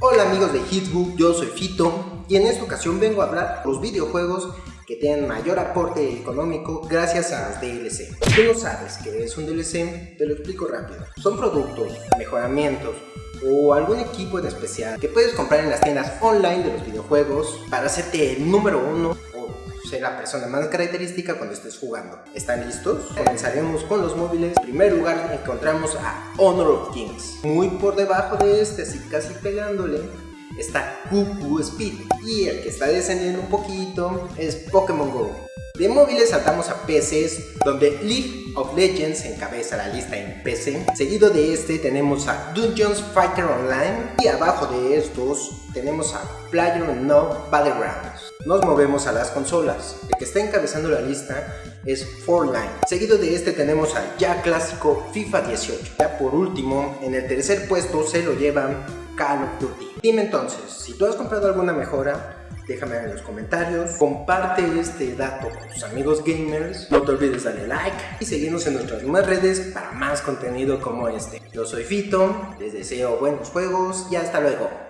Hola amigos de Hitbook, yo soy Fito y en esta ocasión vengo a hablar de los videojuegos que tienen mayor aporte económico gracias a los DLC. Si tú no sabes qué es un DLC, te lo explico rápido. Son productos, mejoramientos o algún equipo en especial que puedes comprar en las tiendas online de los videojuegos para hacerte el número uno ser la persona más característica cuando estés jugando. ¿Están listos? Comenzaremos con los móviles. En primer lugar encontramos a Honor of Kings. Muy por debajo de este, así casi pegándole, está Cuckoo Speed. Y el que está descendiendo un poquito es Pokémon GO. De móviles saltamos a PCs, donde League of Legends encabeza la lista en PC. Seguido de este tenemos a Dungeons Fighter Online y abajo de estos tenemos a No Battlegrounds. Nos movemos a las consolas. El que está encabezando la lista es Fortnite. Seguido de este tenemos al ya clásico FIFA 18. Ya por último, en el tercer puesto se lo llevan Call of Duty. Dime entonces, si tú has comprado alguna mejora, déjame en los comentarios, comparte este dato con tus amigos gamers, no te olvides darle like y seguirnos en nuestras demás redes para más contenido como este. Yo soy Fito, les deseo buenos juegos y hasta luego.